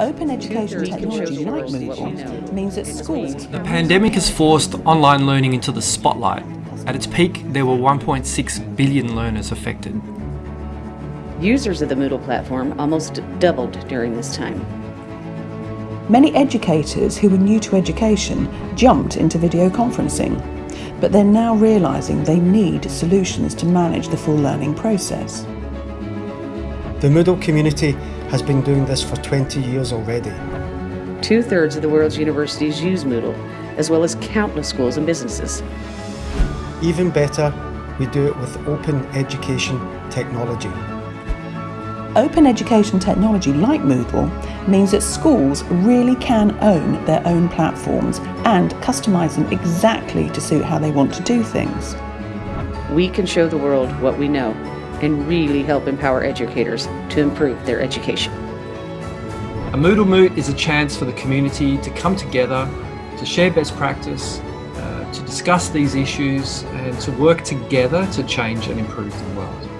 Open education technology like Moodle means that schools... The pandemic has forced online learning into the spotlight. At its peak, there were 1.6 billion learners affected. Users of the Moodle platform almost doubled during this time. Many educators who were new to education jumped into video conferencing, but they're now realising they need solutions to manage the full learning process. The Moodle community has been doing this for 20 years already. Two-thirds of the world's universities use Moodle, as well as countless schools and businesses. Even better, we do it with open education technology. Open education technology like Moodle means that schools really can own their own platforms and customise them exactly to suit how they want to do things. We can show the world what we know and really help empower educators to improve their education. A Moodle Moot is a chance for the community to come together, to share best practice, uh, to discuss these issues and to work together to change and improve the world.